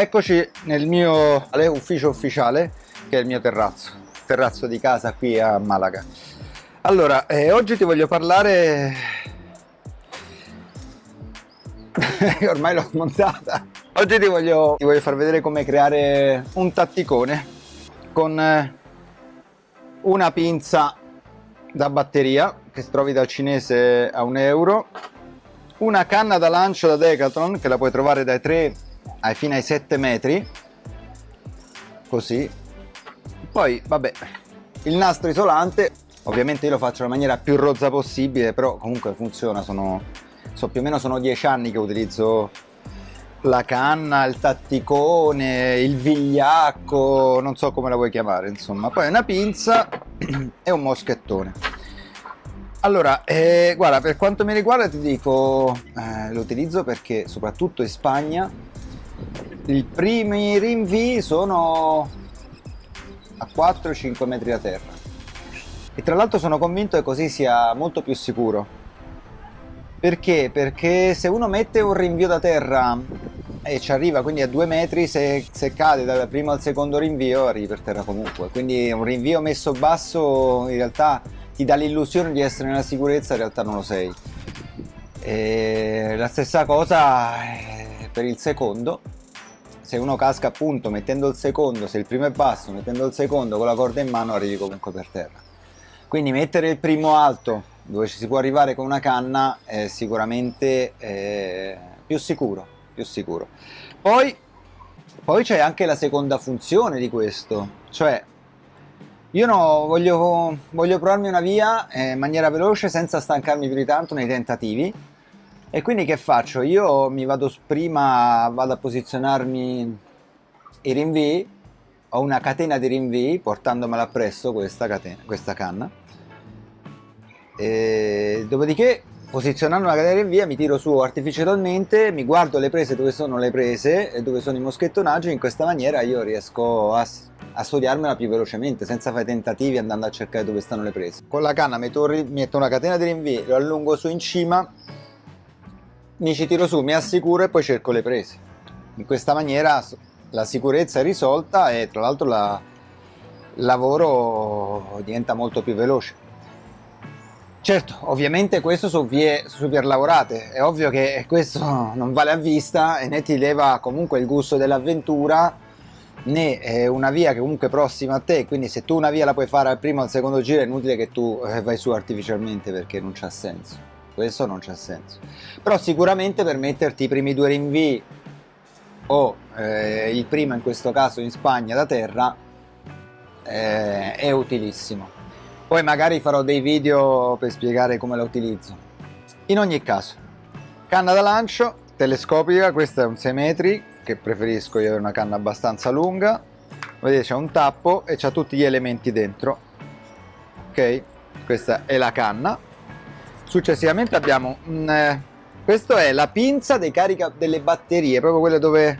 Eccoci nel mio ufficio ufficiale, che è il mio terrazzo, terrazzo di casa qui a Malaga. Allora, eh, oggi ti voglio parlare... Ormai l'ho montata. Oggi ti voglio, ti voglio far vedere come creare un tatticone con eh, una pinza da batteria che trovi dal cinese a un euro una canna da lancio da Decathlon che la puoi trovare dai 3 ai fino ai 7 metri così poi vabbè il nastro isolante ovviamente io lo faccio nella maniera più rozza possibile però comunque funziona sono so più o meno sono 10 anni che utilizzo la canna, il tatticone, il vigliacco, non so come la vuoi chiamare, insomma. Poi una pinza e un moschettone. Allora, eh, guarda, per quanto mi riguarda ti dico, eh, lo utilizzo perché soprattutto in Spagna i primi rinvii sono a 4-5 metri da terra. E tra l'altro sono convinto che così sia molto più sicuro perché? Perché se uno mette un rinvio da terra e ci arriva quindi a due metri, se, se cade dal primo al secondo rinvio arrivi per terra comunque. Quindi un rinvio messo basso in realtà ti dà l'illusione di essere nella sicurezza, in realtà non lo sei. E la stessa cosa per il secondo, se uno casca appunto mettendo il secondo, se il primo è basso, mettendo il secondo con la corda in mano arrivi comunque per terra. Quindi mettere il primo alto dove ci si può arrivare con una canna è sicuramente eh, più sicuro, più sicuro. Poi, poi c'è anche la seconda funzione di questo, cioè io no, voglio, voglio provarmi una via eh, in maniera veloce senza stancarmi più di tanto nei tentativi e quindi che faccio? Io mi vado prima vado a posizionarmi i rinvii ho una catena di rinvii portandomela appresso questa, catena, questa canna e dopodiché posizionando la catena in via mi tiro su artificialmente, mi guardo le prese dove sono le prese e dove sono i moschettonaggi, in questa maniera io riesco a, a studiarmela più velocemente senza fare tentativi andando a cercare dove stanno le prese. Con la canna metto, metto una catena di rinvii, lo allungo su in cima, mi ci tiro su, mi assicuro e poi cerco le prese. In questa maniera la sicurezza è risolta e tra l'altro il lavoro diventa molto più veloce. Certo, ovviamente questo su vie super lavorate, è ovvio che questo non vale a vista e né ti leva comunque il gusto dell'avventura né è una via che comunque è prossima a te, quindi se tu una via la puoi fare al primo o al secondo giro è inutile che tu eh, vai su artificialmente perché non c'ha senso, questo non c'ha senso. Però sicuramente per metterti i primi due rinvii o eh, il primo in questo caso in Spagna da terra eh, è utilissimo. Poi magari farò dei video per spiegare come la utilizzo. In ogni caso, canna da lancio telescopica, questo è un 6 metri, che preferisco io avere una canna abbastanza lunga. Vedete c'è un tappo e c'ha tutti gli elementi dentro. Ok, questa è la canna. Successivamente abbiamo, un, eh, questo è la pinza dei carica delle batterie, proprio quelle dove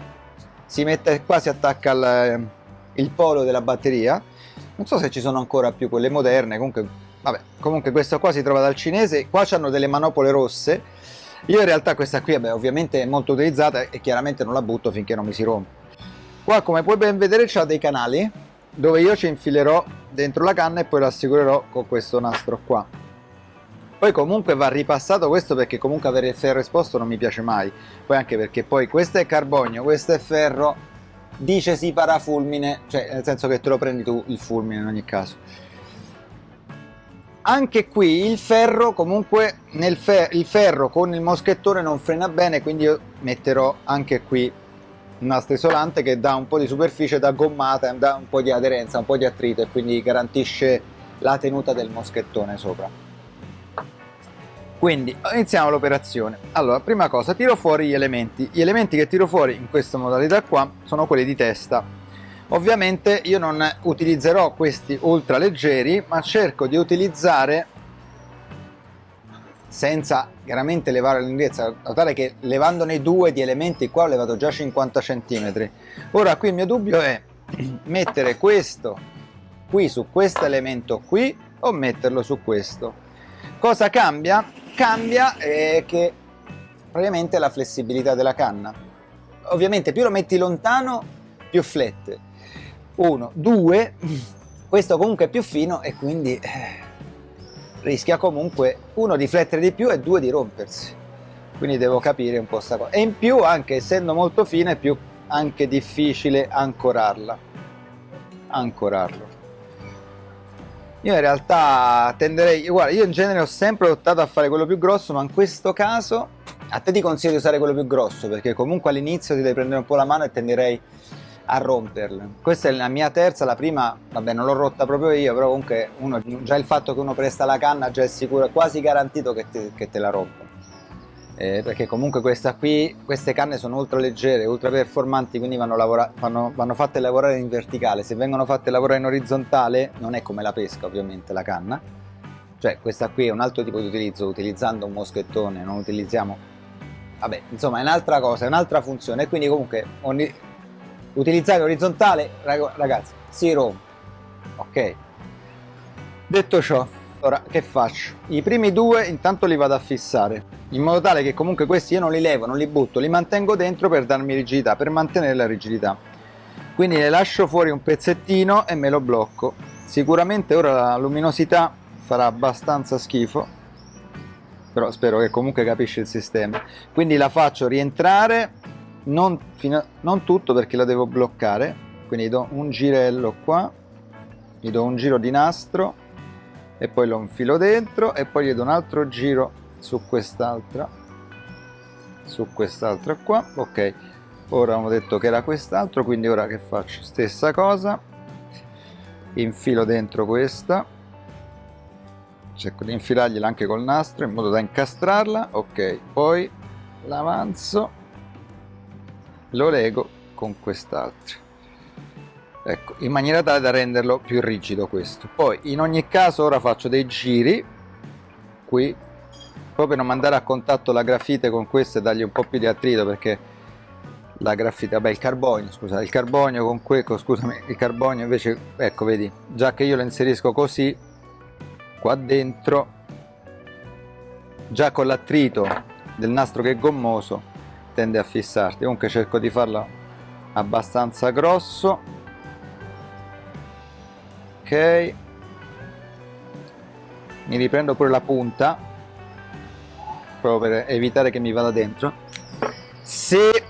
si mette qua, si attacca il, eh, il polo della batteria. Non so se ci sono ancora più quelle moderne comunque vabbè comunque questo qua si trova dal cinese qua hanno delle manopole rosse. Io in realtà questa qui vabbè, ovviamente è molto utilizzata e chiaramente non la butto finché non mi si rompe. Qua come puoi ben vedere c'ha dei canali dove io ci infilerò dentro la canna e poi lo assicurerò con questo nastro qua poi comunque va ripassato questo perché comunque avere il ferro esposto non mi piace mai poi anche perché poi questo è carbonio questo è ferro dice sì parafulmine, cioè nel senso che te lo prendi tu il fulmine in ogni caso. Anche qui il ferro comunque nel fer il ferro con il moschettone non frena bene quindi io metterò anche qui un nastro isolante che dà un po' di superficie da gommata, dà un po' di aderenza, un po' di attrito e quindi garantisce la tenuta del moschettone sopra. Quindi iniziamo l'operazione. Allora, prima cosa, tiro fuori gli elementi. Gli elementi che tiro fuori in questa modalità qua sono quelli di testa. Ovviamente io non utilizzerò questi ultra leggeri, ma cerco di utilizzare senza chiaramente levare l'indrezzo, notare che levandone due di elementi qua ho levato già 50 cm. Ora qui il mio dubbio è mettere questo qui su questo elemento qui o metterlo su questo. Cosa cambia? Cambia è che praticamente la flessibilità della canna. Ovviamente più lo metti lontano più flette. Uno. Due. Questo comunque è più fino e quindi eh, rischia comunque uno di flettere di più e due di rompersi. Quindi devo capire un po' sta cosa e in più anche essendo molto fine è più anche difficile ancorarla. Ancorarlo io in realtà tenderei, guarda, io in genere ho sempre optato a fare quello più grosso, ma in questo caso a te ti consiglio di usare quello più grosso, perché comunque all'inizio ti devi prendere un po' la mano e tenderei a romperle. Questa è la mia terza, la prima, vabbè non l'ho rotta proprio io, però comunque uno, già il fatto che uno presta la canna già è sicuro, è quasi garantito che te, che te la rompa eh, perché comunque questa qui, queste canne sono ultra leggere, ultra performanti, quindi vanno, lavora, vanno, vanno, fatte lavorare in verticale. Se vengono fatte lavorare in orizzontale, non è come la pesca ovviamente la canna, cioè questa qui è un altro tipo di utilizzo, utilizzando un moschettone, non utilizziamo, vabbè, insomma è un'altra cosa, è un'altra funzione, e quindi comunque ogni, utilizzare orizzontale, ragazzi, si rompe, ok? Detto ciò, Ora che faccio? I primi due intanto li vado a fissare in modo tale che comunque questi io non li levo, non li butto, li mantengo dentro per darmi rigidità, per mantenere la rigidità. Quindi ne lascio fuori un pezzettino e me lo blocco. Sicuramente ora la luminosità farà abbastanza schifo, però spero che comunque capisci il sistema. Quindi la faccio rientrare, non, fino, non tutto perché la devo bloccare, quindi do un girello qua, gli do un giro di nastro e poi lo infilo dentro e poi gli do un altro giro su quest'altra su quest'altra qua ok. Ora avevo detto che era quest'altro quindi ora che faccio stessa cosa infilo dentro questa cerco di infilargliela anche col nastro in modo da incastrarla ok. Poi l'avanzo lo lego con quest'altro. Ecco, in maniera tale da renderlo più rigido questo. Poi in ogni caso ora faccio dei giri qui proprio non mandare a contatto la grafite con questo e dargli un po' più di attrito perché la grafite, vabbè il carbonio, scusa, il carbonio con questo, scusami, il carbonio invece, ecco vedi, già che io lo inserisco così qua dentro, già con l'attrito del nastro che è gommoso tende a fissarti, comunque cerco di farlo abbastanza grosso. Ok. Mi riprendo pure la punta proprio per evitare che mi vada dentro. Se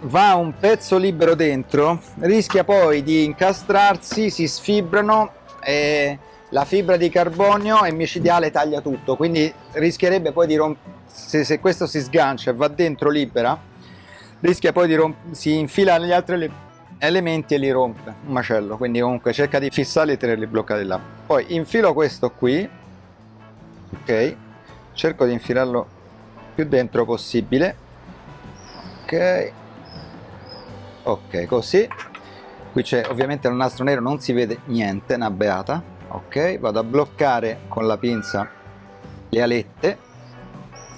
va un pezzo libero dentro rischia poi di incastrarsi si sfibrano e la fibra di carbonio è micidiale taglia tutto. Quindi rischierebbe poi di rompere se, se, questo si sgancia e va dentro libera rischia poi di rompere si infila negli altri elementi e li rompe un macello. Quindi comunque cerca di fissarli e tenerli bloccati là. Poi infilo questo qui. Ok. Cerco di infilarlo più dentro possibile. Ok. Ok così. Qui c'è ovviamente il nastro nero non si vede niente una beata. Ok vado a bloccare con la pinza le alette.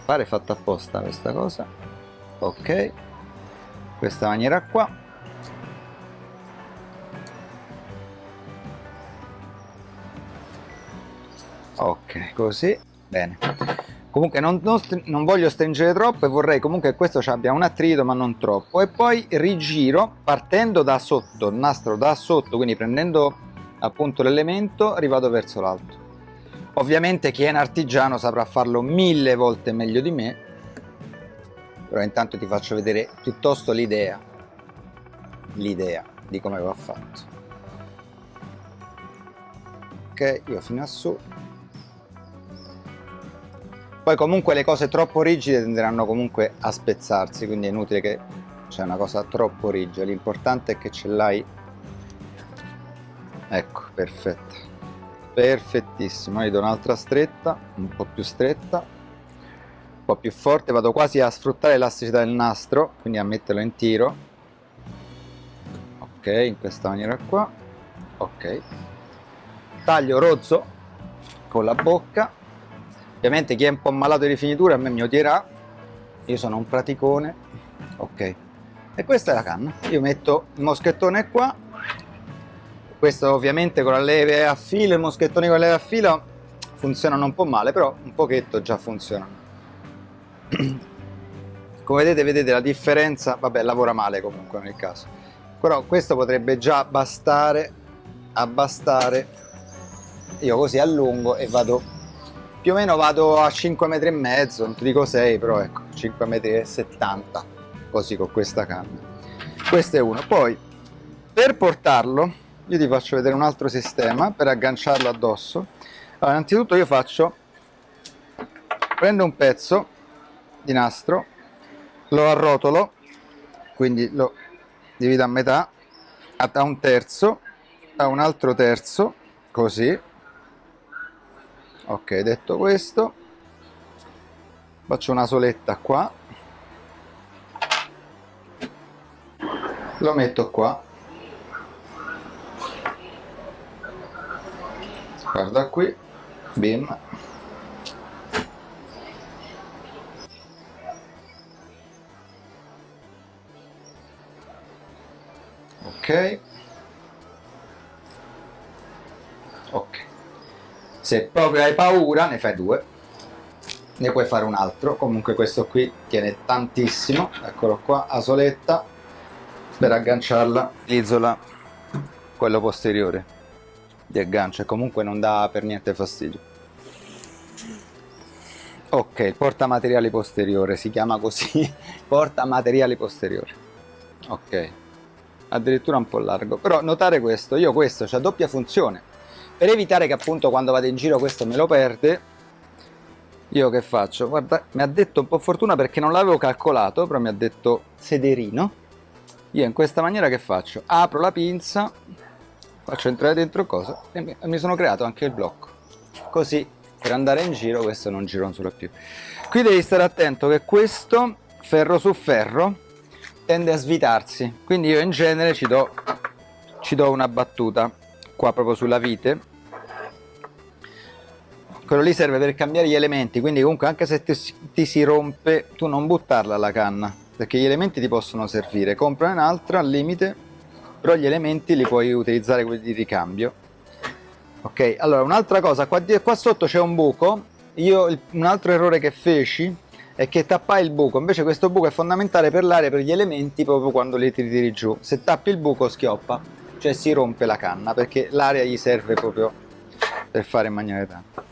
Pare fatta apposta questa cosa. Ok. Questa maniera qua. Ok così. Bene comunque non, non, non, voglio stringere troppo e vorrei comunque che questo abbia un attrito ma non troppo. E poi rigiro partendo da sotto il nastro da sotto quindi prendendo appunto l'elemento rivado verso l'alto. Ovviamente chi è un artigiano saprà farlo mille volte meglio di me però intanto ti faccio vedere piuttosto l'idea l'idea di come va fatto. Ok io fino a su poi comunque le cose troppo rigide tenderanno comunque a spezzarsi quindi è inutile che c'è una cosa troppo rigida. L'importante è che ce l'hai. Ecco perfetto. Perfettissimo. Io do un'altra stretta un po' più stretta. Un po' più forte vado quasi a sfruttare l'elasticità del nastro quindi a metterlo in tiro. Ok in questa maniera qua. Ok. Taglio rozzo con la bocca ovviamente chi è un po' malato di rifinitura a me mi odierà. Io sono un praticone. Ok. E questa è la canna. Io metto il moschettone qua. Questo ovviamente con la leve a filo i moschettoni con la leve a filo funzionano un po' male però un pochetto già funzionano come vedete vedete la differenza. Vabbè lavora male comunque nel caso. Però questo potrebbe già bastare abbastare. Io così allungo e vado più o meno vado a 5 metri e mezzo non ti dico 6 però ecco 5 metri e 70 così con questa canna. Questo è uno. Poi per portarlo io ti faccio vedere un altro sistema per agganciarlo addosso. Allora innanzitutto io faccio prendo un pezzo di nastro lo arrotolo quindi lo divido a metà a un terzo a un altro terzo così ok detto questo faccio una soletta qua. Lo metto qua. Guarda qui bim. Ok. Ok se proprio hai paura ne fai due. Ne puoi fare un altro. Comunque questo qui tiene tantissimo. Eccolo qua a soletta per agganciarla. Utilizzo la quello posteriore di aggancio. E comunque non dà per niente fastidio. Ok il porta materiali posteriore si chiama così. Porta materiali posteriore. Ok. Addirittura un po' largo. Però notare questo io questo c'ha doppia funzione per evitare che appunto quando vado in giro questo me lo perde io che faccio? Guarda mi ha detto un po' fortuna perché non l'avevo calcolato però mi ha detto sederino. Io in questa maniera che faccio? Apro la pinza faccio entrare dentro cosa? E mi sono creato anche il blocco. Così per andare in giro questo non gironzola più. Qui devi stare attento che questo ferro su ferro tende a svitarsi. Quindi io in genere ci do, ci do una battuta qua proprio sulla vite. Quello lì serve per cambiare gli elementi quindi comunque anche se ti, ti si rompe tu non buttarla la canna perché gli elementi ti possono servire. Compra un'altra al limite però gli elementi li puoi utilizzare quelli di ricambio. Ok allora un'altra cosa qua, qua sotto c'è un buco. Io un altro errore che feci è che tappai il buco, invece questo buco è fondamentale per l'aria, per gli elementi, proprio quando li tiri giù. Se tappi il buco schioppa, cioè si rompe la canna, perché l'aria gli serve proprio per fare in maniera tanta.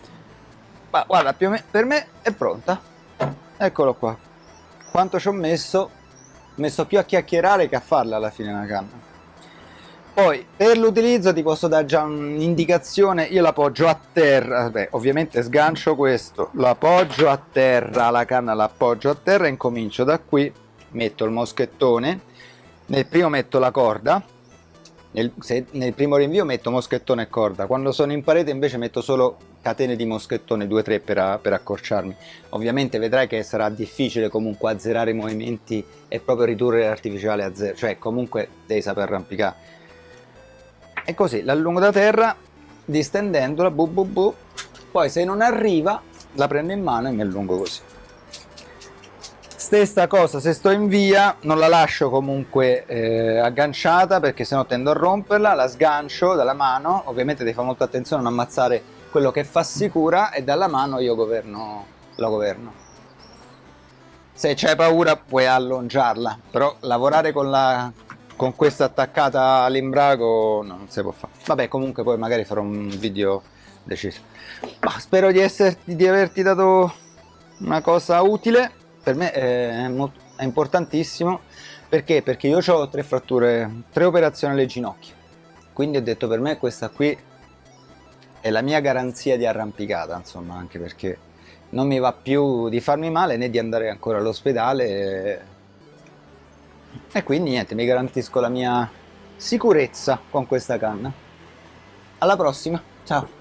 Ma guarda, più o meno, per me è pronta. Eccolo qua. Quanto ci ho messo? Ho messo più a chiacchierare che a farla alla fine la canna. Poi per l'utilizzo ti posso dare già un'indicazione, io l'appoggio a terra, Vabbè, ovviamente sgancio questo, lo appoggio a terra, la canna l'appoggio a terra e incomincio da qui, metto il moschettone, nel primo metto la corda, nel, se, nel primo rinvio metto moschettone e corda, quando sono in parete invece metto solo catene di moschettone 2-3 per, per accorciarmi. Ovviamente vedrai che sarà difficile comunque azzerare i movimenti e proprio ridurre l'artificiale a zero, cioè comunque devi saper arrampicare. E così l'allungo da terra distendendola bu bu bu. Poi se non arriva la prendo in mano e mi allungo così stessa cosa se sto in via non la lascio comunque eh, agganciata perché sennò tendo a romperla la sgancio dalla mano ovviamente devi fare molta attenzione a non ammazzare quello che fa sicura e dalla mano io governo la governo. Se c'hai paura puoi allungiarla però lavorare con la con questa attaccata all'imbrago no, non si può fare vabbè comunque poi magari farò un video deciso. Ma spero di, esserti, di averti dato una cosa utile per me è, molto, è importantissimo. Perché? perché io ho tre fratture tre operazioni alle ginocchia. Quindi ho detto per me questa qui è la mia garanzia di arrampicata insomma anche perché non mi va più di farmi male né di andare ancora all'ospedale. E quindi niente mi garantisco la mia sicurezza con questa canna. Alla prossima ciao